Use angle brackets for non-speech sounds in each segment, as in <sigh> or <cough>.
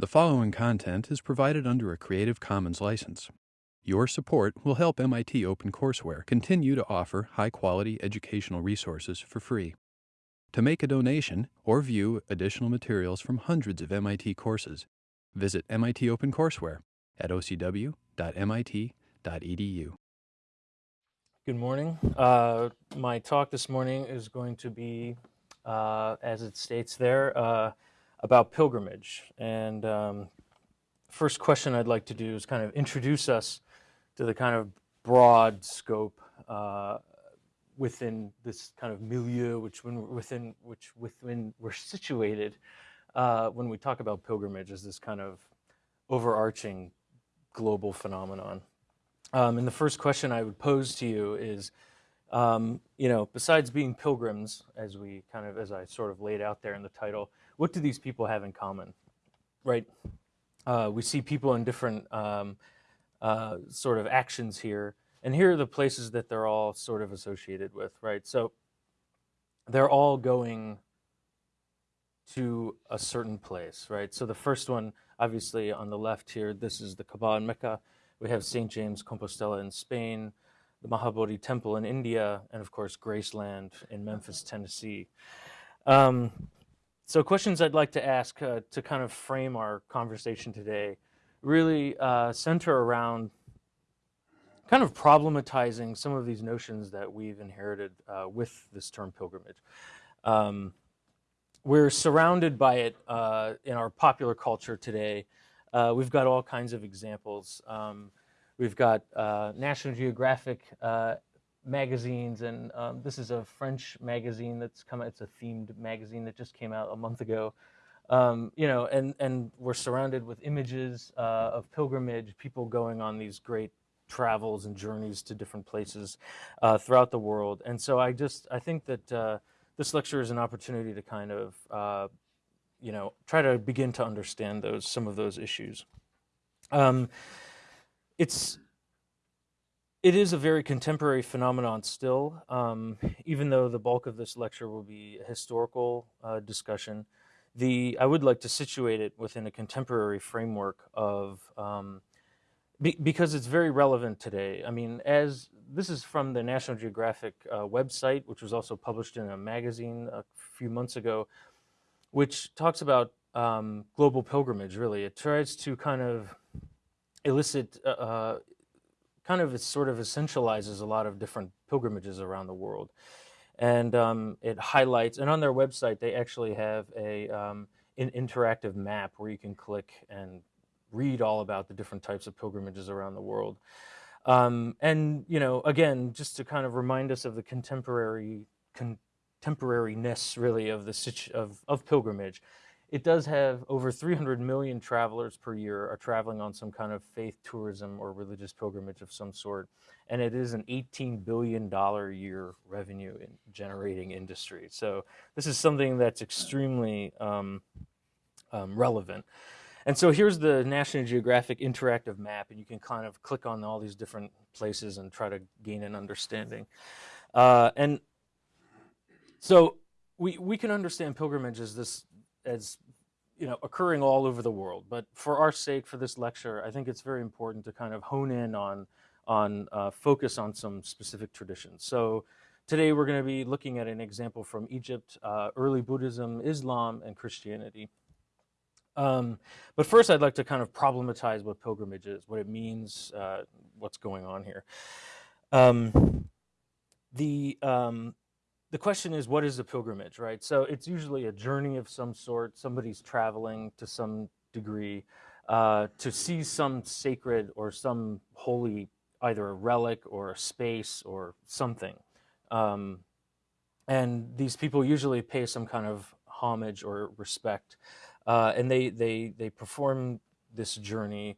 The following content is provided under a Creative Commons license. Your support will help MIT OpenCourseware continue to offer high quality educational resources for free. To make a donation or view additional materials from hundreds of MIT courses, visit MIT OpenCourseware at ocw.mit.edu. Good morning. Uh, my talk this morning is going to be, uh, as it states there, uh, about pilgrimage. And um, first question I'd like to do is kind of introduce us to the kind of broad scope uh, within this kind of milieu, which when within which within we're situated uh, when we talk about pilgrimage as this kind of overarching global phenomenon. Um, and the first question I would pose to you is, um, you know, besides being pilgrims, as we kind of, as I sort of laid out there in the title, what do these people have in common, right? Uh, we see people in different um, uh, sort of actions here, and here are the places that they're all sort of associated with, right? So they're all going to a certain place, right? So the first one, obviously on the left here, this is the Kaaba in Mecca. We have St. James Compostela in Spain, the Mahabodhi Temple in India, and of course Graceland in Memphis, Tennessee. Um, so questions I'd like to ask uh, to kind of frame our conversation today really uh, center around kind of problematizing some of these notions that we've inherited uh, with this term pilgrimage. Um, we're surrounded by it uh, in our popular culture today. Uh, we've got all kinds of examples. Um, we've got uh, National Geographic magazines, and um, this is a French magazine that's come. It's a themed magazine that just came out a month ago. Um, you know, and and we're surrounded with images uh, of pilgrimage, people going on these great travels and journeys to different places uh, throughout the world. And so I just I think that uh, this lecture is an opportunity to kind of uh, you know try to begin to understand those some of those issues. Um, it's it is a very contemporary phenomenon still, um, even though the bulk of this lecture will be a historical uh, discussion. The I would like to situate it within a contemporary framework of um, be, because it's very relevant today. I mean, as this is from the National Geographic uh, website, which was also published in a magazine a few months ago, which talks about um, global pilgrimage. Really, it tries to kind of elicit uh, uh kind of sort of essentializes a lot of different pilgrimages around the world. And um, it highlights, and on their website, they actually have a, um, an interactive map where you can click and read all about the different types of pilgrimages around the world. Um, and, you know, again, just to kind of remind us of the contemporary, contemporariness really of the of, of pilgrimage it does have over 300 million travelers per year are traveling on some kind of faith tourism or religious pilgrimage of some sort. And it is an $18 billion a year revenue in generating industry. So this is something that's extremely um, um, relevant. And so here's the National Geographic interactive map, and you can kind of click on all these different places and try to gain an understanding. Uh, and so we, we can understand pilgrimage as this as you know occurring all over the world. But for our sake, for this lecture, I think it's very important to kind of hone in on on uh, focus on some specific traditions. So today we're going to be looking at an example from Egypt, uh, early Buddhism, Islam, and Christianity. Um, but first, I'd like to kind of problematize what pilgrimage is, what it means, uh, what's going on here. Um, the um, the question is, what is a pilgrimage, right? So it's usually a journey of some sort. Somebody's traveling to some degree uh, to see some sacred or some holy, either a relic or a space or something. Um, and these people usually pay some kind of homage or respect. Uh, and they, they, they perform this journey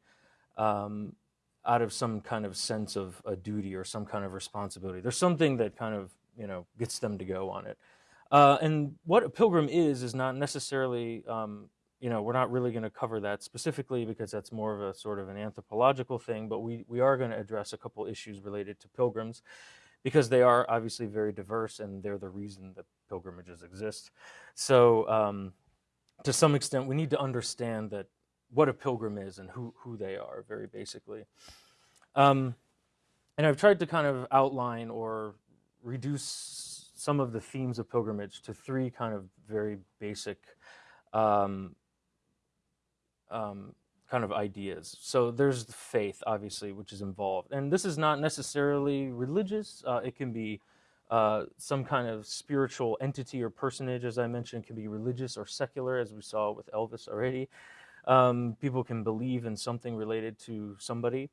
um, out of some kind of sense of a duty or some kind of responsibility. There's something that kind of you know, gets them to go on it. Uh, and what a pilgrim is, is not necessarily, um, you know, we're not really going to cover that specifically because that's more of a sort of an anthropological thing, but we, we are going to address a couple issues related to pilgrims because they are obviously very diverse and they're the reason that pilgrimages exist. So um, to some extent, we need to understand that what a pilgrim is and who, who they are, very basically. Um, and I've tried to kind of outline or reduce some of the themes of pilgrimage to three kind of very basic um, um, kind of ideas. So there's the faith, obviously, which is involved. And this is not necessarily religious. Uh, it can be uh, some kind of spiritual entity or personage, as I mentioned, can be religious or secular, as we saw with Elvis already. Um, people can believe in something related to somebody.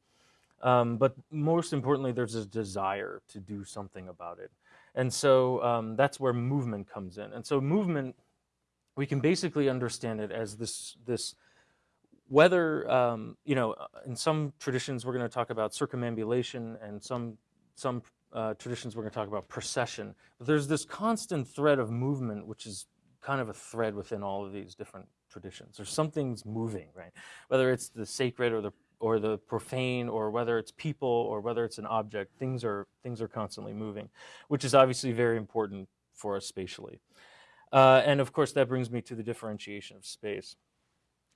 Um, but most importantly, there's a desire to do something about it. And so um, that's where movement comes in. And so movement, we can basically understand it as this, this whether, um, you know, in some traditions we're going to talk about circumambulation and some, some uh, traditions we're going to talk about procession. But there's this constant thread of movement, which is kind of a thread within all of these different traditions. Or something's moving, right? Whether it's the sacred or the or the profane, or whether it's people, or whether it's an object, things are things are constantly moving, which is obviously very important for us spatially. Uh, and of course, that brings me to the differentiation of space.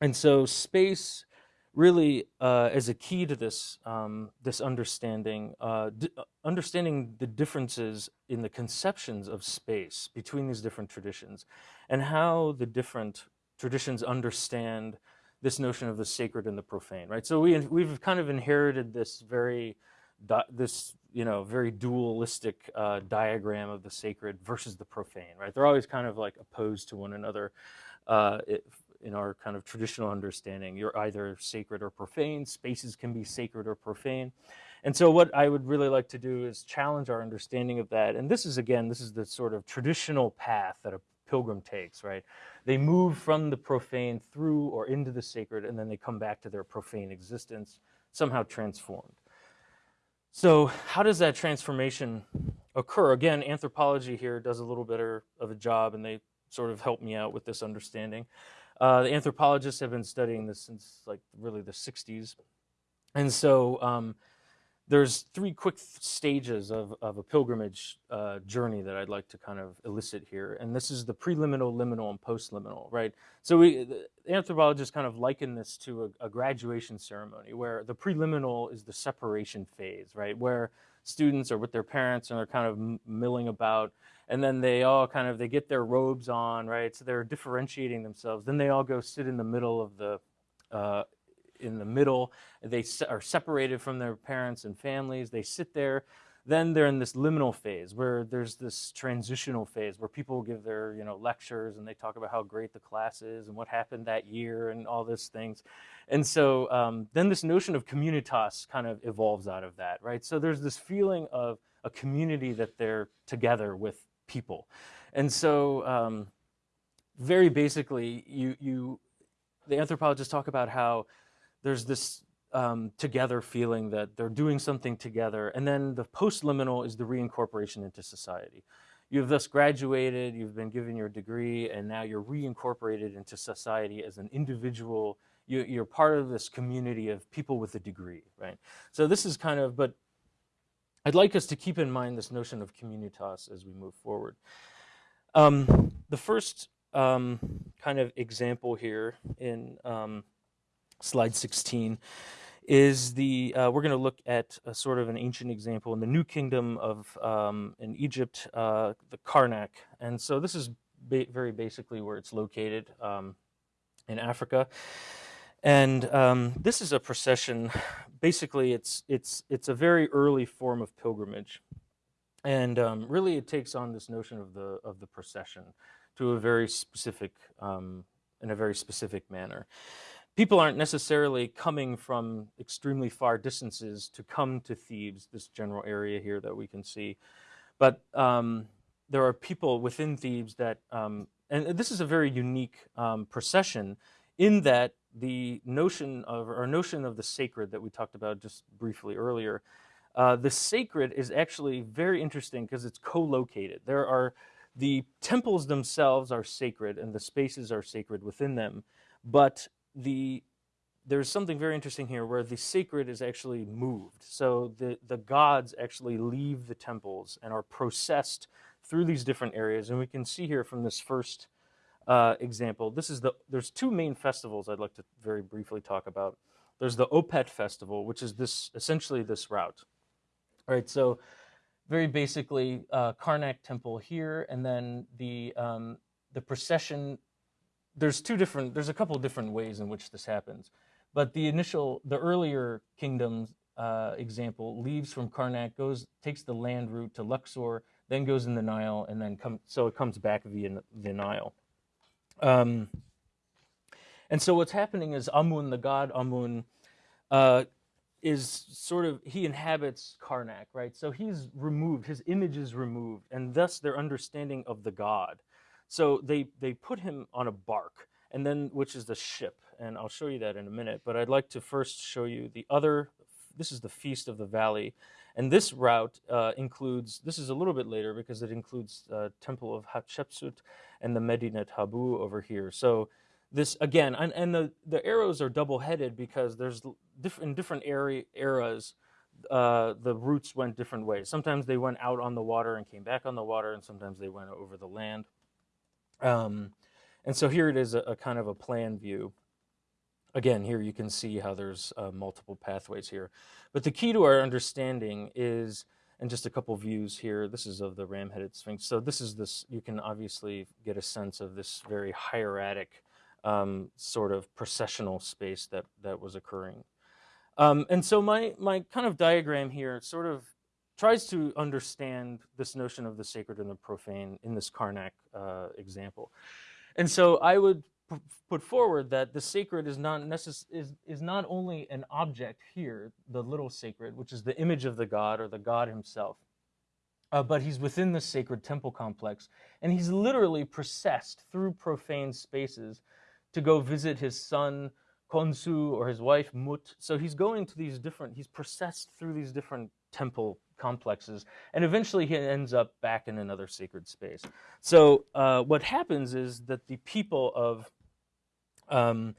And so, space really uh, is a key to this um, this understanding, uh, uh, understanding the differences in the conceptions of space between these different traditions, and how the different traditions understand this notion of the sacred and the profane, right? So we we've kind of inherited this very this you know very dualistic uh, diagram of the sacred versus the profane, right? They're always kind of like opposed to one another. Uh, it, in our kind of traditional understanding. You're either sacred or profane. Spaces can be sacred or profane. And so what I would really like to do is challenge our understanding of that. And this is, again, this is the sort of traditional path that a pilgrim takes, right? They move from the profane through or into the sacred, and then they come back to their profane existence, somehow transformed. So how does that transformation occur? Again, anthropology here does a little better of a job, and they sort of help me out with this understanding. Uh, the anthropologists have been studying this since like really the 60s. And so um, there's three quick stages of, of a pilgrimage uh, journey that I'd like to kind of elicit here. And this is the preliminal, liminal, and postliminal, right? So we, anthropologists kind of liken this to a, a graduation ceremony where the preliminal is the separation phase, right? Where students are with their parents and they're kind of milling about and then they all kind of they get their robes on right so they're differentiating themselves then they all go sit in the middle of the uh, in the middle. They are separated from their parents and families. They sit there. Then they're in this liminal phase where there's this transitional phase where people give their you know lectures and they talk about how great the class is and what happened that year and all these things. And so um, then this notion of communitas kind of evolves out of that right? So there's this feeling of a community that they're together with people. And so um, very basically you you the anthropologists talk about how there's this um, together feeling that they're doing something together. And then the post-liminal is the reincorporation into society. You've thus graduated, you've been given your degree, and now you're reincorporated into society as an individual. You, are part of this community of people with a degree, right? So this is kind of, but I'd like us to keep in mind this notion of communitas as we move forward. Um, the first um, kind of example here in um, slide 16 is the, uh, we're going to look at a sort of an ancient example in the New Kingdom of, um, in Egypt, uh, the Karnak. And so this is ba very basically where it's located um, in Africa. And um, this is a procession. Basically, it's, it's, it's a very early form of pilgrimage. And um, really it takes on this notion of the, of the procession to a very specific, um, in a very specific manner people aren't necessarily coming from extremely far distances to come to Thebes, this general area here that we can see. But um, there are people within Thebes that, um, and this is a very unique um, procession in that the notion of, or notion of the sacred that we talked about just briefly earlier, uh, the sacred is actually very interesting because it's co-located. There are, the temples themselves are sacred and the spaces are sacred within them, but the there's something very interesting here where the sacred is actually moved. So the, the gods actually leave the temples and are processed through these different areas. And we can see here from this first uh, example, this is the, there's two main festivals I'd like to very briefly talk about. There's the Opet festival, which is this, essentially this route. All right, so very basically, uh, Karnak temple here, and then the, um, the procession, there's two different, there's a couple different ways in which this happens. But the initial, the earlier kingdoms uh, example leaves from Karnak, goes, takes the land route to Luxor, then goes in the Nile, and then come, so it comes back via the Nile. Um, and so what's happening is Amun, the god Amun, uh, is sort of he inhabits Karnak, right? So he's removed, his image is removed, and thus their understanding of the god. So they they put him on a bark, and then which is the ship, and I'll show you that in a minute. But I'd like to first show you the other. This is the feast of the valley, and this route uh, includes. This is a little bit later because it includes uh, Temple of Hatshepsut and the Medinet Habu over here. So this again, and, and the, the arrows are double headed because there's different in different area, eras, uh, the routes went different ways. Sometimes they went out on the water and came back on the water, and sometimes they went over the land. Um, and so here it is a, a, kind of a plan view. Again, here you can see how there's uh, multiple pathways here. But the key to our understanding is, and just a couple views here, this is of the ram-headed sphinx. So this is this, you can obviously get a sense of this very hieratic um, sort of processional space that, that was occurring. Um, and so my, my kind of diagram here sort of tries to understand this notion of the sacred and the profane in this Karnak uh, example. And so I would put forward that the sacred is not necess- is, is not only an object here, the little sacred, which is the image of the god or the god himself, uh, but he's within the sacred temple complex, and he's literally processed through profane spaces to go visit his son Khonsu or his wife Mut. So he's going to these different, he's processed through these different temple complexes, and eventually he ends up back in another sacred space. So uh, what happens is that the people of um,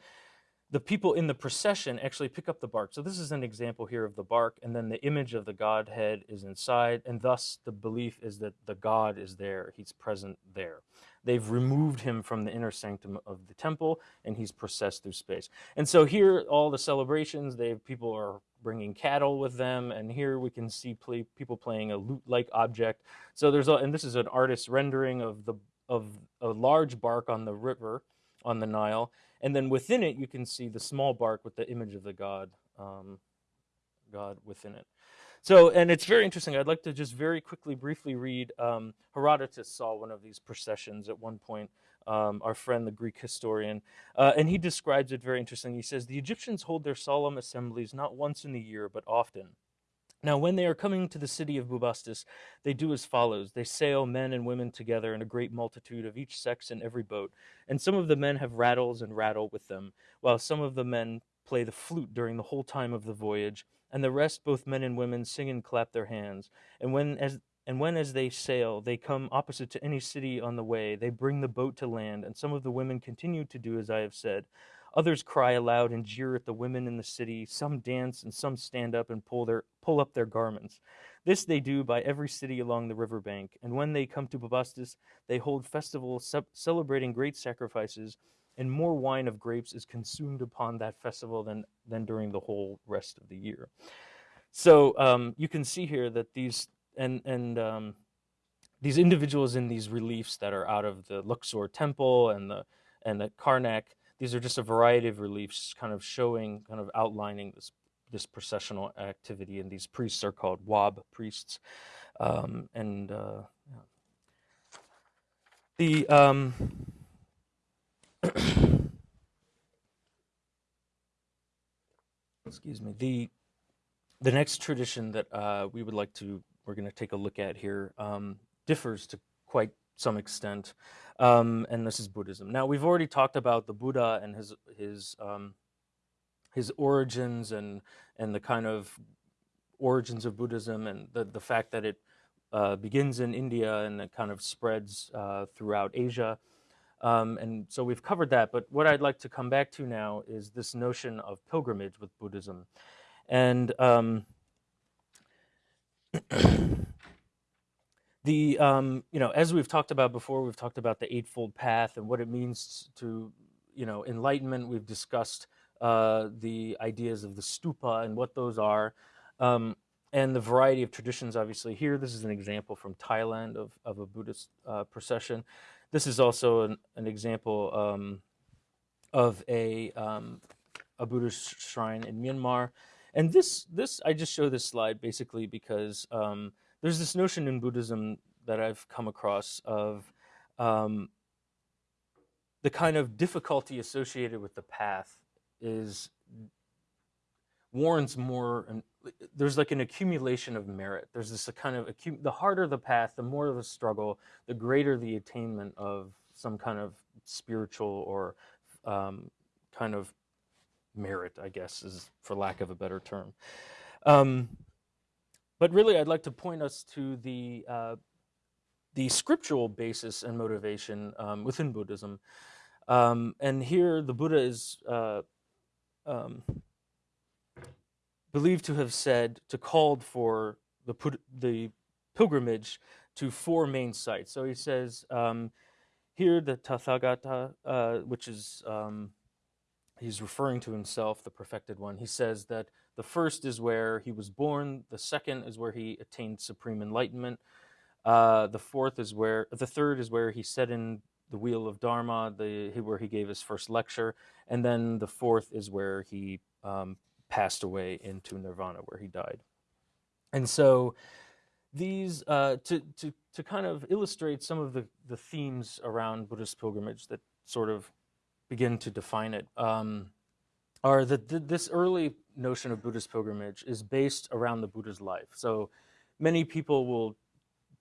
the people in the procession actually pick up the bark. So this is an example here of the bark, and then the image of the Godhead is inside, and thus the belief is that the God is there, he's present there. They've removed him from the inner sanctum of the temple, and he's processed through space. And so here, all the celebrations, they people are bringing cattle with them, and here we can see play, people playing a lute-like object. So there's a, and this is an artist's rendering of the of a large bark on the river, on the Nile, and then within it you can see the small bark with the image of the god, um, God within it. So, and it's very interesting. I'd like to just very quickly, briefly read. Um, Herodotus saw one of these processions at one point. Um, our friend, the Greek historian, uh, and he describes it very interesting. He says the Egyptians hold their solemn assemblies not once in the year, but often. Now, when they are coming to the city of Bubastis, they do as follows. They sail men and women together in a great multitude of each sex in every boat. And some of the men have rattles and rattle with them, while some of the men play the flute during the whole time of the voyage and the rest, both men and women, sing and clap their hands. And when as and when as they sail, they come opposite to any city on the way, they bring the boat to land, and some of the women continue to do as I have said. Others cry aloud and jeer at the women in the city. Some dance, and some stand up and pull their pull up their garments. This they do by every city along the river bank. And when they come to Bubastis, they hold festivals celebrating great sacrifices and more wine of grapes is consumed upon that festival than, than during the whole rest of the year. So um, you can see here that these and and um, these individuals in these reliefs that are out of the Luxor temple and the and the Karnak, these are just a variety of reliefs, kind of showing, kind of outlining this this processional activity. And these priests are called Wab priests, um, and uh, yeah. the um, <coughs> excuse me, the the next tradition that uh, we would like to we're going to take a look at here um, differs to quite some extent, um, and this is Buddhism. Now we've already talked about the Buddha and his his um, his origins and and the kind of origins of Buddhism and the the fact that it uh, begins in India and it kind of spreads uh, throughout Asia. Um, and so we've covered that, but what I'd like to come back to now is this notion of pilgrimage with Buddhism. And um, <clears throat> <coughs> the um, you know as we've talked about before we've talked about the eightfold path and what it means to you know enlightenment. We've discussed uh, the ideas of the stupa and what those are um, and the variety of traditions obviously here. This is an example from thailand of, of a buddhist uh, procession. This is also an, an example um, of a, um, a buddhist shrine in myanmar. And this this i just show this slide basically because um, there's this notion in Buddhism that I've come across of um, the kind of difficulty associated with the path is warrants more and there's like an accumulation of merit. There's this kind of the harder the path the more of the struggle the greater the attainment of some kind of spiritual or um, kind of merit i guess is for lack of a better term. Um, but really, I'd like to point us to the uh, the scriptural basis and motivation um, within Buddhism. Um, and here, the Buddha is uh, um, believed to have said to called for the the pilgrimage to four main sites. So he says um, here the Tathagata, uh, which is um, he's referring to himself, the perfected one. He says that the first is where he was born. The second is where he attained supreme enlightenment. Uh, the fourth is where the third is where he set in the wheel of Dharma, the where he gave his first lecture, and then the fourth is where he um, passed away into nirvana, where he died. And so, these uh, to to to kind of illustrate some of the the themes around Buddhist pilgrimage that sort of begin to define it. Um, are that th this early notion of Buddhist pilgrimage is based around the Buddha's life. So many people will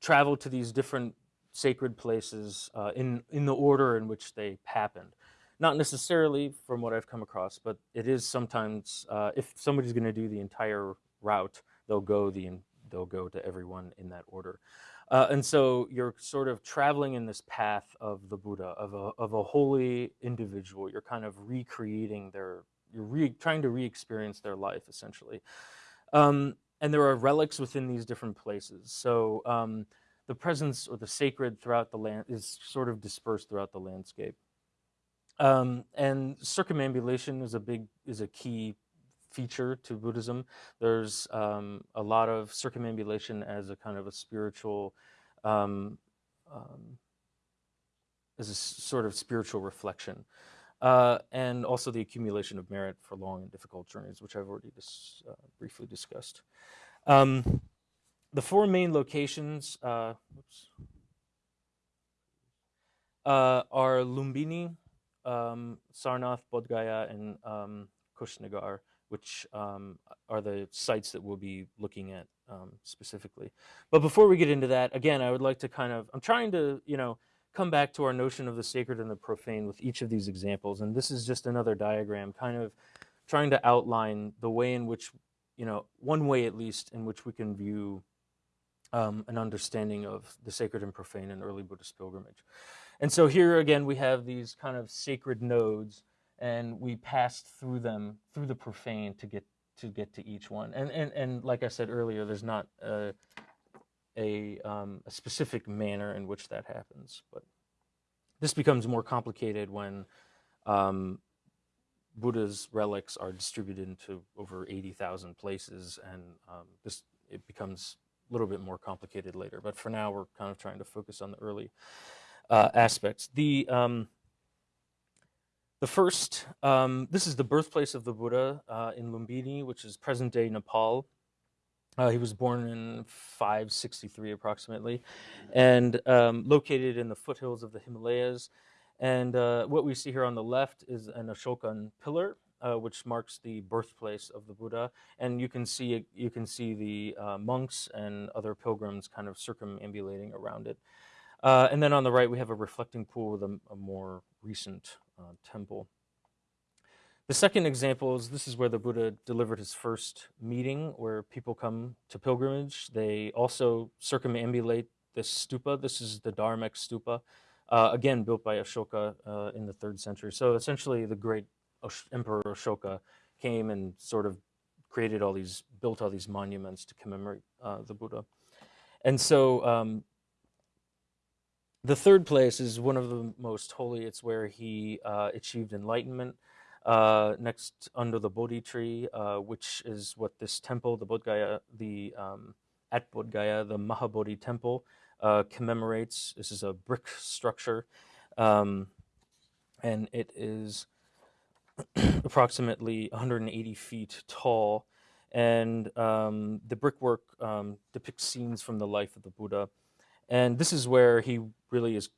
travel to these different sacred places uh, in, in the order in which they happened. Not necessarily from what I've come across, but it is sometimes, uh, if somebody's going to do the entire route, they'll go, the, they'll go to everyone in that order. Uh, and so you're sort of traveling in this path of the Buddha, of a, of a holy individual. You're kind of recreating their you're re, trying to re-experience their life essentially. Um, and there are relics within these different places. So um, the presence or the sacred throughout the land is sort of dispersed throughout the landscape. Um, and circumambulation is a big is a key feature to Buddhism. There's um, a lot of circumambulation as a kind of a spiritual, um, um, as a sort of spiritual reflection uh, and also the accumulation of merit for long and difficult journeys, which I've already dis uh, briefly discussed. Um, the four main locations uh, uh are Lumbini, um, Sarnath, Bodh and um, Kushinagar, which um, are the sites that we'll be looking at um, specifically. But before we get into that, again, I would like to kind of, I'm trying to, you know, come back to our notion of the sacred and the profane with each of these examples. And this is just another diagram kind of trying to outline the way in which, you know, one way at least in which we can view um, an understanding of the sacred and profane in early Buddhist pilgrimage. And so here again, we have these kind of sacred nodes and we pass through them, through the profane to get to get to each one. And, and, and like I said earlier, there's not a, a, um, a specific manner in which that happens. But this becomes more complicated when um, Buddha's relics are distributed into over 80,000 places, and um, this it becomes a little bit more complicated later. But for now, we're kind of trying to focus on the early uh, aspects. The um, the first, um, this is the birthplace of the Buddha uh, in Lumbini, which is present-day Nepal. Uh, he was born in 563 approximately, and um, located in the foothills of the Himalayas. And uh, what we see here on the left is an Ashokan pillar, uh, which marks the birthplace of the Buddha. And you can see you can see the uh, monks and other pilgrims kind of circumambulating around it. Uh, and then on the right, we have a reflecting pool with a, a more recent uh, temple. The second example is this is where the Buddha delivered his first meeting where people come to pilgrimage. They also circumambulate this stupa. This is the Dharmek stupa, uh, again built by Ashoka uh, in the third century. So essentially the great Emperor Ashoka came and sort of created all these, built all these monuments to commemorate uh, the Buddha. And so um, the third place is one of the most holy. It's where he uh, achieved enlightenment. Uh, next, under the Bodhi tree, uh, which is what this temple, the Bodh Gaya, the um, at Bodh Gaya, the Mahabodhi temple, uh, commemorates. This is a brick structure, um, and it is <clears throat> approximately 180 feet tall. And um, the brickwork um, depicts scenes from the life of the Buddha. And this is where he really is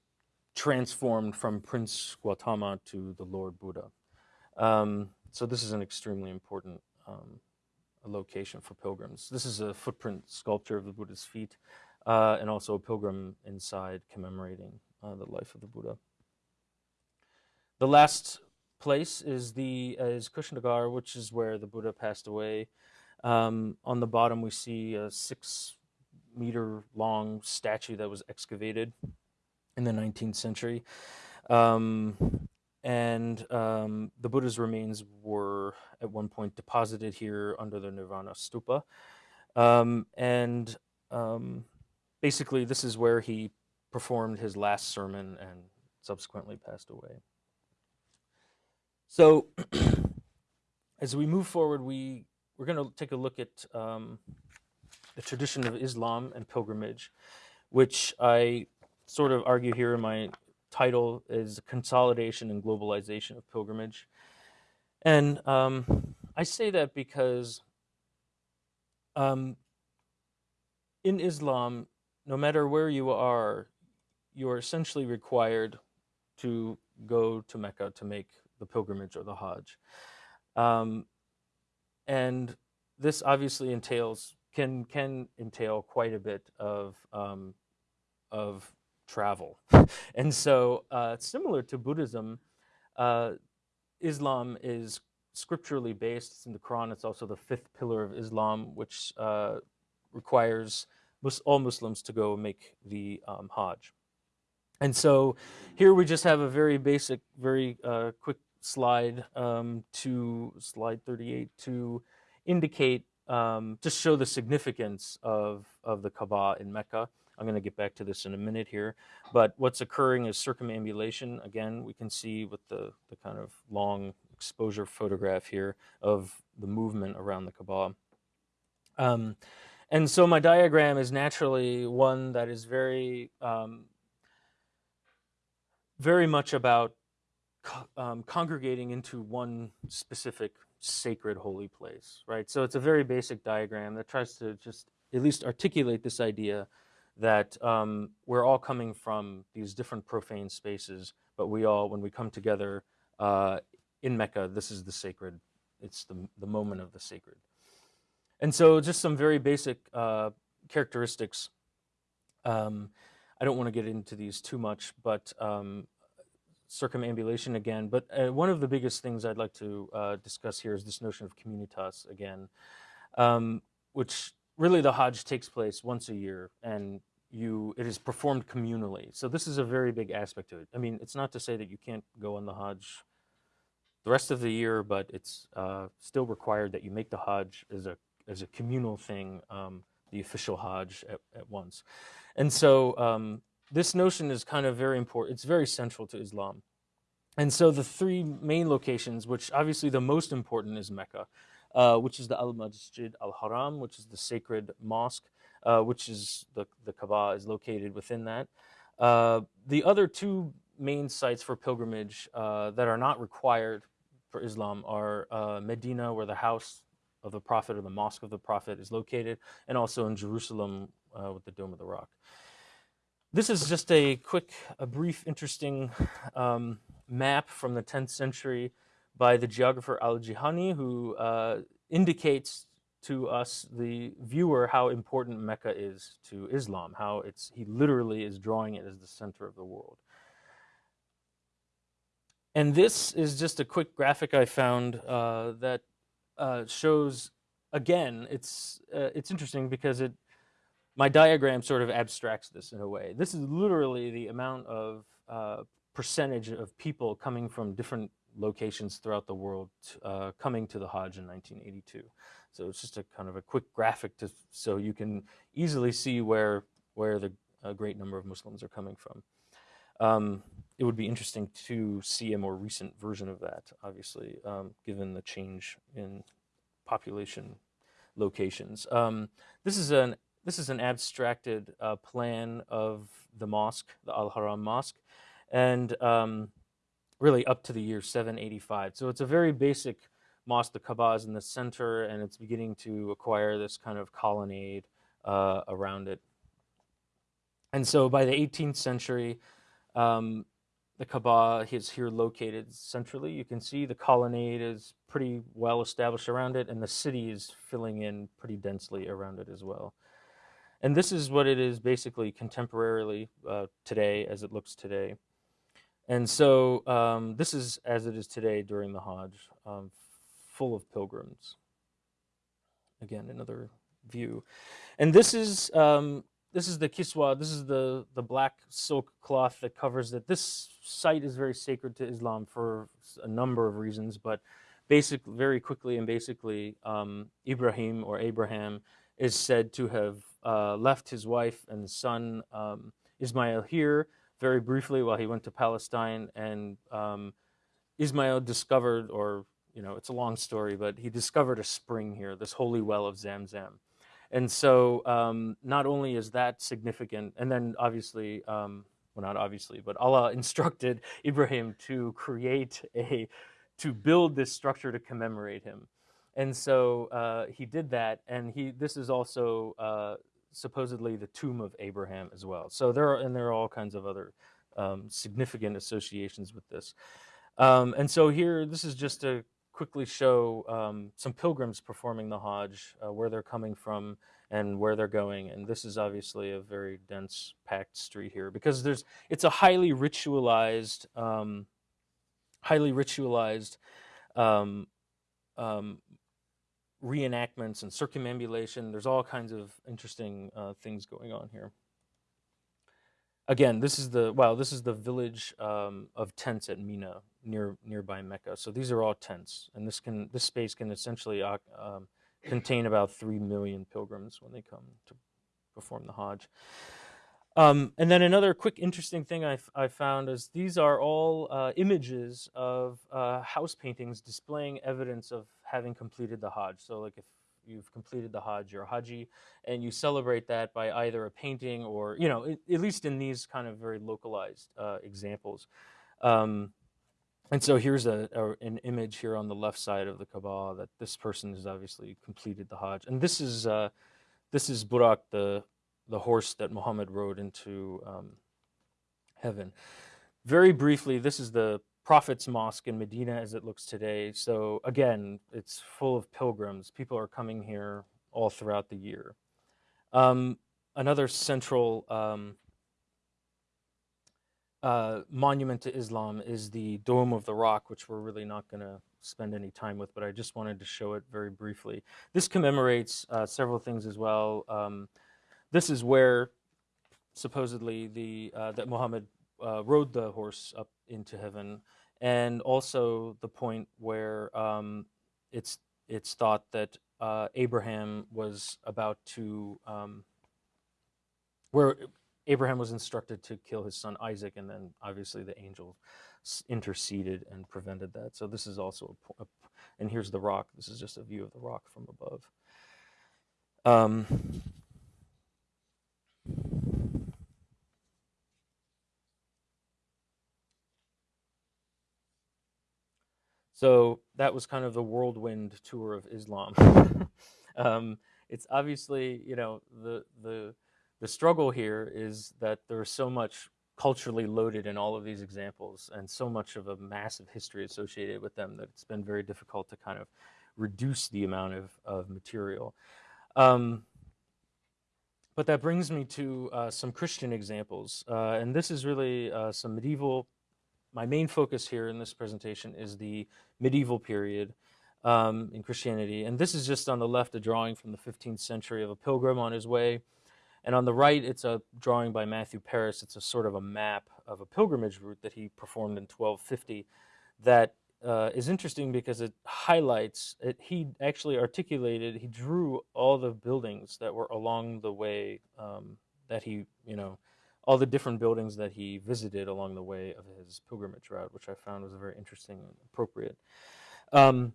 transformed from Prince Gautama to the Lord Buddha. Um, so this is an extremely important um, location for pilgrims. This is a footprint sculpture of the Buddha's feet uh, and also a pilgrim inside commemorating uh, the life of the Buddha. The last place is the uh, is Kushinagar, which is where the Buddha passed away. Um, on the bottom, we see a six meter long statue that was excavated in the 19th century. Um, and um, the Buddha's remains were at one point deposited here under the Nirvana stupa. Um, and um, basically, this is where he performed his last sermon and subsequently passed away. So, <clears throat> as we move forward, we we're going to take a look at um, the tradition of Islam and pilgrimage, which I sort of argue here in my title is Consolidation and Globalization of Pilgrimage. And um, I say that because um, in Islam, no matter where you are, you are essentially required to go to Mecca to make the pilgrimage or the Hajj. Um, and this obviously entails can can entail quite a bit of um, of travel, <laughs> and so uh, similar to Buddhism, uh, Islam is scripturally based. It's in the Quran. It's also the fifth pillar of Islam, which uh, requires all Muslims to go make the um, Hajj. And so here we just have a very basic, very uh, quick slide um, to slide 38 to indicate, um, just show the significance of, of the Kaaba in Mecca. I'm going to get back to this in a minute here. But what's occurring is circumambulation. Again, we can see with the, the kind of long exposure photograph here of the movement around the Kaaba. Um, and so my diagram is naturally one that is very, um, very much about um, congregating into one specific sacred holy place, right? So it's a very basic diagram that tries to just at least articulate this idea that um, we're all coming from these different profane spaces, but we all, when we come together uh, in Mecca, this is the sacred, it's the, the moment of the sacred. And so just some very basic uh, characteristics. Um, I don't want to get into these too much, but um, circumambulation again. But uh, one of the biggest things I'd like to uh, discuss here is this notion of communitas again, um, which really the Hajj takes place once a year and you it is performed communally. So this is a very big aspect to it. I mean, it's not to say that you can't go on the Hajj the rest of the year, but it's uh, still required that you make the Hajj as a as a communal thing, um, the official Hajj at, at once. And so um, this notion is kind of very important. It's very central to Islam. And so the three main locations, which obviously the most important is Mecca, uh, which is the Al-Masjid Al-Haram, which is the sacred mosque, uh, which is the, the Kaaba is located within that. Uh, the other two main sites for pilgrimage uh, that are not required for Islam are uh, Medina, where the house of the Prophet or the mosque of the Prophet is located, and also in Jerusalem with the Dome of the Rock. This is just a quick, a brief, interesting um, map from the 10th century by the geographer Al-Jihani, who uh, indicates to us, the viewer, how important Mecca is to Islam, how it's, he literally is drawing it as the center of the world. And this is just a quick graphic I found uh, that uh, shows, again, it's, uh, it's interesting because it my diagram sort of abstracts this in a way. This is literally the amount of uh, percentage of people coming from different locations throughout the world uh, coming to the Hajj in 1982. So it's just a kind of a quick graphic to, so you can easily see where, where the great number of Muslims are coming from. Um, it would be interesting to see a more recent version of that, obviously, um, given the change in population locations. Um, this is an this is an abstracted uh, plan of the mosque, the Al Haram Mosque, and um, really up to the year 785. So it's a very basic mosque. The Kaaba is in the center, and it's beginning to acquire this kind of colonnade uh, around it. And so by the 18th century, um, the Kaaba is here located centrally. You can see the colonnade is pretty well established around it, and the city is filling in pretty densely around it as well. And this is what it is basically contemporarily uh, today, as it looks today. And so um, this is as it is today during the Hajj, um, full of pilgrims. Again, another view. And this is um, this is the kiswa. This is the the black silk cloth that covers it. This site is very sacred to Islam for a number of reasons, but basic, very quickly and basically, um, Ibrahim or Abraham is said to have uh, left his wife and son um, Ismail here very briefly while he went to Palestine, and um, Ismail discovered, or you know, it's a long story, but he discovered a spring here, this holy well of Zamzam. And so um, not only is that significant, and then obviously, um, well, not obviously, but Allah <laughs> instructed Ibrahim to create a, to build this structure to commemorate him. And so uh, he did that, and he. This is also uh, supposedly the tomb of Abraham as well. So there are, and there are all kinds of other um, significant associations with this. Um, and so here, this is just to quickly show um, some pilgrims performing the Hajj, uh, where they're coming from and where they're going. And this is obviously a very dense, packed street here because there's it's a highly ritualized, um, highly ritualized um, um, reenactments and circumambulation. There's all kinds of interesting uh, things going on here. Again, this is the well, this is the village um, of tents at Mina, near nearby Mecca. So these are all tents, and this can this space can essentially uh, um, contain about three million pilgrims when they come to perform the Hajj. Um, and then another quick interesting thing I, I found is these are all uh, images of uh, house paintings displaying evidence of having completed the Hajj. So like if you've completed the Hajj, you're a Haji, and you celebrate that by either a painting or, you know, at least in these kind of very localized uh, examples. Um, and so here's a, a, an image here on the left side of the Kaaba that this person has obviously completed the Hajj. And this is, uh, this is Buraq, the the horse that Muhammad rode into um, heaven. Very briefly, this is the Prophet's Mosque in Medina as it looks today. So again, it's full of pilgrims. People are coming here all throughout the year. Um, another central um, uh, monument to Islam is the Dome of the Rock, which we're really not going to spend any time with, but I just wanted to show it very briefly. This commemorates uh, several things as well. Um, this is where supposedly the uh, that Muhammad uh, rode the horse up into heaven, and also the point where um, it's it's thought that uh, Abraham was about to um, where Abraham was instructed to kill his son Isaac, and then obviously the angel interceded and prevented that. So this is also a, a and here's the rock. This is just a view of the rock from above. Um, So that was kind of the whirlwind tour of Islam. <laughs> <laughs> um, it's obviously, you know, the the the struggle here is that there's so much culturally loaded in all of these examples and so much of a massive history associated with them that it's been very difficult to kind of reduce the amount of, of material. Um, but that brings me to uh, some Christian examples. Uh, and this is really uh, some medieval my main focus here in this presentation is the medieval period um, in Christianity. And this is just on the left, a drawing from the 15th century of a pilgrim on his way. And on the right, it's a drawing by Matthew Paris. It's a sort of a map of a pilgrimage route that he performed in 1250 that uh, is interesting because it highlights, it, he actually articulated, he drew all the buildings that were along the way um, that he, you know, all the different buildings that he visited along the way of his pilgrimage route, which I found was very interesting and appropriate. Um,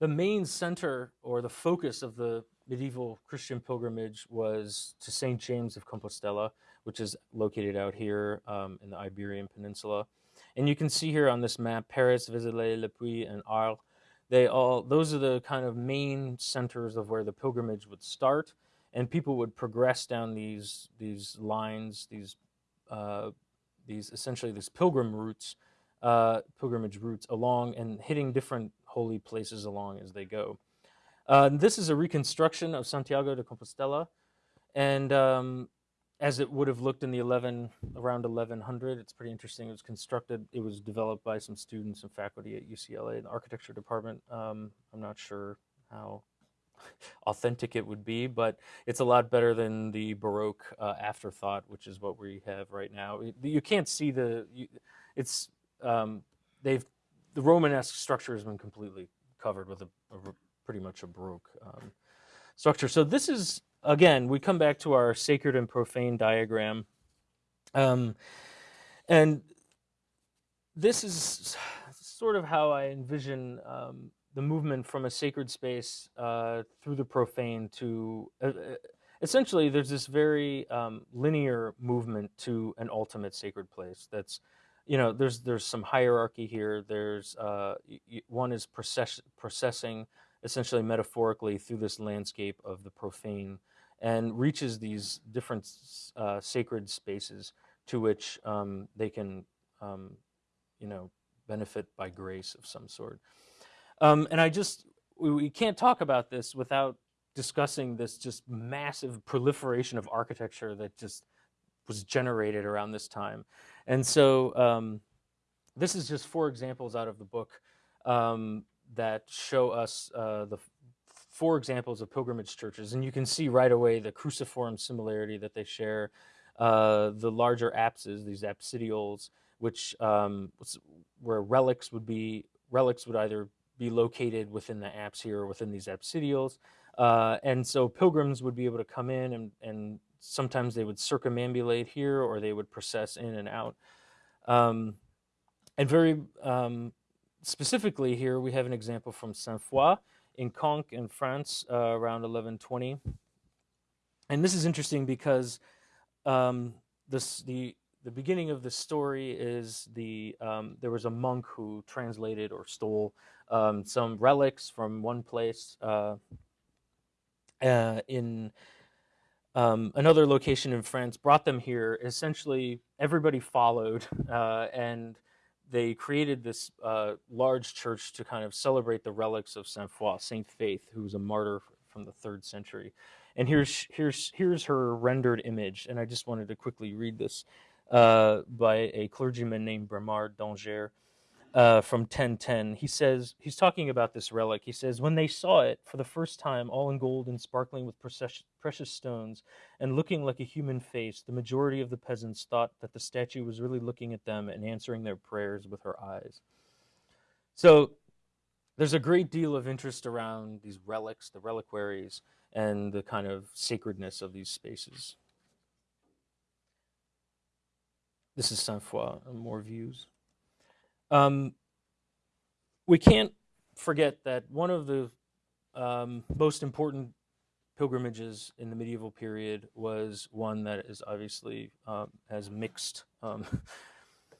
the main center or the focus of the medieval Christian pilgrimage was to St. James of Compostela, which is located out here um, in the Iberian Peninsula. And you can see here on this map, Paris, Vézelay, Le Puy, and Arles. They all, those are the kind of main centers of where the pilgrimage would start and people would progress down these these lines, these uh, these essentially these pilgrim routes, uh, pilgrimage routes along and hitting different holy places along as they go. Uh, this is a reconstruction of Santiago de Compostela, and um, as it would have looked in the 11 around 1100, it's pretty interesting. It was constructed. It was developed by some students and faculty at UCLA, the architecture department. Um, I'm not sure how authentic it would be, but it's a lot better than the Baroque uh, afterthought, which is what we have right now. You can't see the, you, it's, um, they've, the Romanesque structure has been completely covered with a, a pretty much a Baroque um, structure. So this is, again, we come back to our sacred and profane diagram. Um, and this is sort of how I envision um, the movement from a sacred space uh, through the profane to uh, uh, essentially there's this very um, linear movement to an ultimate sacred place that's you know there's there's some hierarchy here. There's uh, one is process, processing essentially metaphorically through this landscape of the profane and reaches these different uh, sacred spaces to which um, they can um, you know benefit by grace of some sort um, and I just, we, we can't talk about this without discussing this just massive proliferation of architecture that just was generated around this time. And so um, this is just four examples out of the book um, that show us uh, the four examples of pilgrimage churches. And you can see right away the cruciform similarity that they share, uh, the larger apses, these apsidioles, which um, where relics would be, relics would either be located within the apse here or within these apsidioles. Uh, and so pilgrims would be able to come in and, and sometimes they would circumambulate here or they would process in and out. Um, and very um, specifically here, we have an example from Saint-Foy in Conques in France uh, around 1120. And this is interesting because um, this, the, the beginning of the story is the um, there was a monk who translated or stole um, some relics from one place uh, uh, in um, another location in France, brought them here. Essentially, everybody followed, <laughs> uh, and they created this uh, large church to kind of celebrate the relics of Saint Foy, Saint Faith, who was a martyr from the third century. And here's here's here's her rendered image, and I just wanted to quickly read this uh, by a clergyman named Bernard d'Angers uh, from 1010. He says, he's talking about this relic. He says, when they saw it for the first time, all in gold and sparkling with precious stones and looking like a human face, the majority of the peasants thought that the statue was really looking at them and answering their prayers with her eyes. So there's a great deal of interest around these relics, the reliquaries, and the kind of sacredness of these spaces. This is Saint-Foy, more views. Um, we can't forget that one of the um, most important pilgrimages in the medieval period was one that is obviously uh, has mixed, um,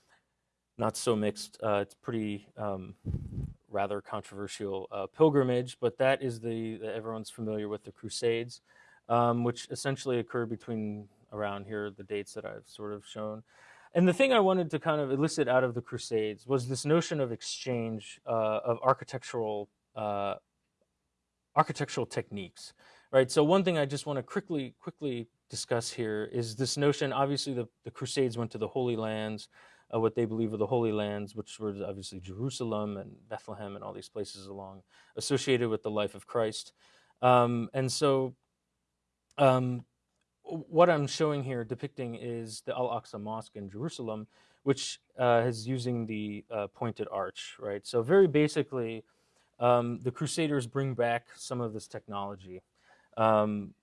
<laughs> not so mixed, uh, it's pretty um, rather controversial uh, pilgrimage, but that is the, everyone's familiar with the Crusades, um, which essentially occurred between around here, the dates that I've sort of shown. And the thing I wanted to kind of elicit out of the Crusades was this notion of exchange uh, of architectural uh, architectural techniques, right? So one thing I just want to quickly quickly discuss here is this notion. Obviously, the, the Crusades went to the Holy Lands, uh, what they believe are the Holy Lands, which were obviously Jerusalem and Bethlehem and all these places along associated with the life of Christ. Um, and so um, what I'm showing here depicting is the Al-Aqsa Mosque in Jerusalem, which uh, is using the uh, pointed arch, right? So very basically, um, the Crusaders bring back some of this technology. Um,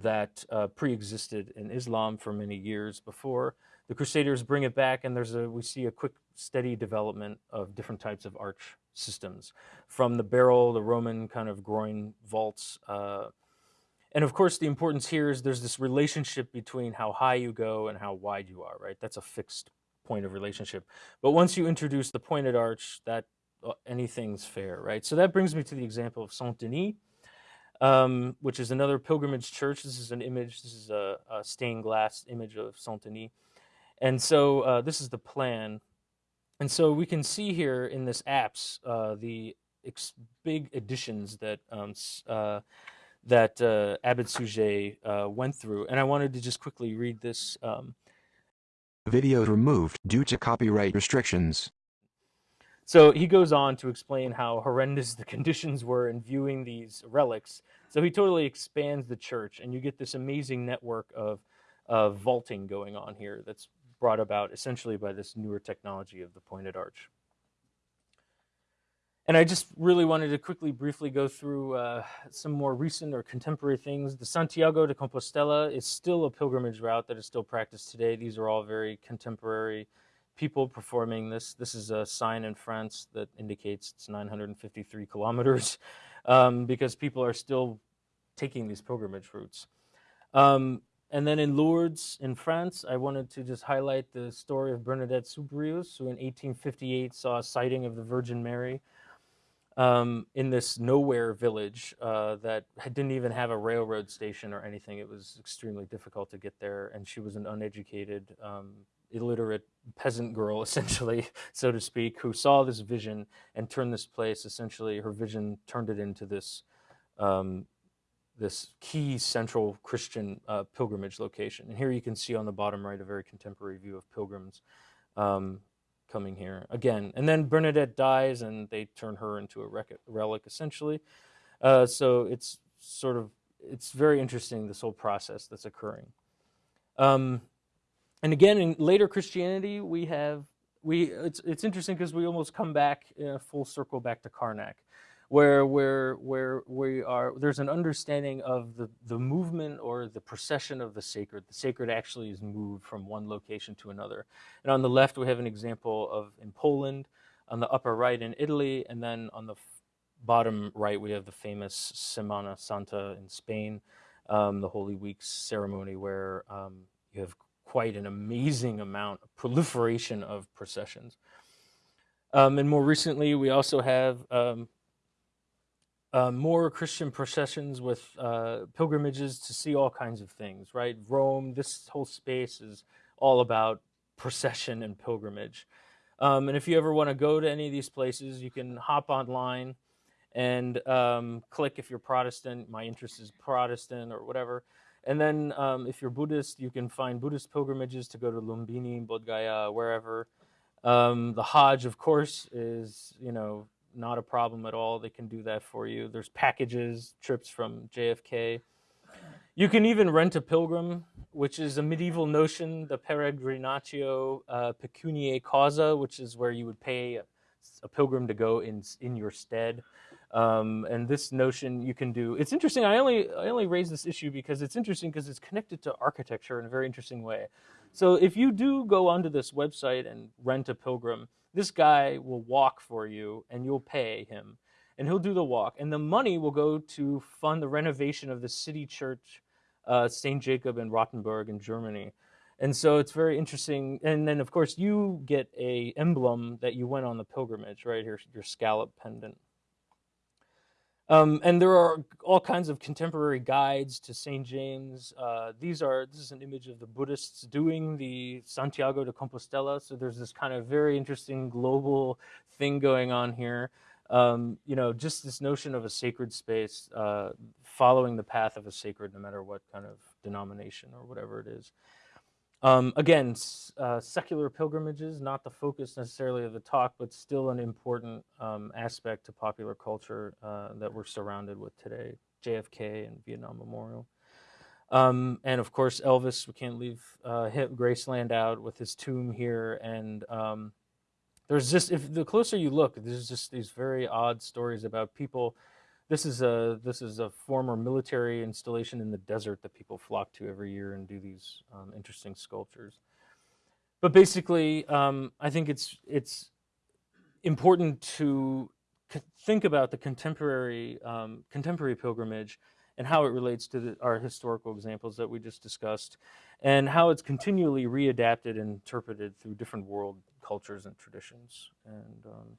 that uh, pre-existed in Islam for many years before. The Crusaders bring it back, and there's a we see a quick, steady development of different types of arch systems, from the barrel, the Roman kind of groin vaults. And of course, the importance here is there's this relationship between how high you go and how wide you are, right? That's a fixed point of relationship. But once you introduce the pointed arch, that uh, anything's fair, right? So that brings me to the example of Saint Denis, um, which is another pilgrimage church. This is an image. This is a, a stained glass image of Saint Denis, and so uh, this is the plan. And so we can see here in this apse uh, the big additions that um, uh, that uh, Abbot Suger uh, went through, and I wanted to just quickly read this. Um, Videos removed due to copyright restrictions. So he goes on to explain how horrendous the <laughs> conditions were in viewing these relics. So he totally expands the church, and you get this amazing network of, of vaulting going on here that's brought about essentially by this newer technology of the pointed arch. And I just really wanted to quickly, briefly go through uh, some more recent or contemporary things. The Santiago de Compostela is still a pilgrimage route that is still practiced today. These are all very contemporary people performing this. This is a sign in France that indicates it's 953 kilometers <laughs> um, because people are still taking these pilgrimage routes. Um, and then in Lourdes, in France, I wanted to just highlight the story of Bernadette Soubirous, who in 1858 saw a sighting of the Virgin Mary um, in this nowhere village uh, that didn't even have a railroad station or anything. It was extremely difficult to get there, and she was an uneducated um, illiterate peasant girl, <laughs> essentially, so to speak, who saw this vision and turned this place, essentially, her vision turned it into this, um, this key central Christian uh, pilgrimage location. And here you can see on the bottom right a very contemporary view of pilgrims um, coming here again. And then Bernadette dies and they turn her into a relic, essentially. Uh, so it's sort of, it's very interesting, this whole process that's occurring. Um, and again, in later Christianity, we have we it's it's interesting because we almost come back in a full circle back to Karnak, where where where we are there's an understanding of the the movement or the procession of the sacred. The sacred actually is moved from one location to another. And on the left, we have an example of in Poland, on the upper right in Italy, and then on the bottom right we have the famous Semana Santa in Spain, um, the Holy Week ceremony where um, you have quite an amazing amount of proliferation of processions. Um, and more recently, we also have um, uh, more Christian processions with uh, pilgrimages to see all kinds of things, right? Rome, this whole space is all about procession and pilgrimage. Um, and if you ever want to go to any of these places, you can hop online and um, click if you're Protestant. My interest is Protestant or whatever. And then um, if you're Buddhist, you can find Buddhist pilgrimages to go to Lumbini, Bodh Gaya, wherever. Um, the Hajj, of course, is, you know, not a problem at all. They can do that for you. There's packages, trips from JFK. You can even rent a pilgrim, which is a medieval notion, the peregrinatio uh, pecuniae causa, which is where you would pay a, a pilgrim to go in, in your stead. Um, and this notion you can do, it's interesting, I only, I only raise this issue because it's interesting because it's connected to architecture in a very interesting way. So if you do go onto this website and rent a pilgrim, this guy will walk for you and you'll pay him and he'll do the walk. And the money will go to fund the renovation of the city church, uh, St. Jacob in Rottenburg in Germany. And so it's very interesting. And then, of course, you get a emblem that you went on the pilgrimage, right? Here, your scallop pendant. Um, and there are all kinds of contemporary guides to St. James. Uh, these are, this is an image of the Buddhists doing the Santiago de Compostela. So there's this kind of very interesting global thing going on here. Um, you know, just this notion of a sacred space, uh, following the path of a sacred, no matter what kind of denomination or whatever it is. Um, again, uh, secular pilgrimages, not the focus necessarily of the talk, but still an important um, aspect to popular culture uh, that we're surrounded with today. JFK and Vietnam Memorial. Um, and of course, Elvis, we can't leave uh, Graceland out with his tomb here. And um, there's just, if the closer you look, there's just these very odd stories about people this is a this is a former military installation in the desert that people flock to every year and do these um, interesting sculptures. But basically, um, I think it's it's important to think about the contemporary um, contemporary pilgrimage and how it relates to the, our historical examples that we just discussed, and how it's continually readapted and interpreted through different world cultures and traditions. And um,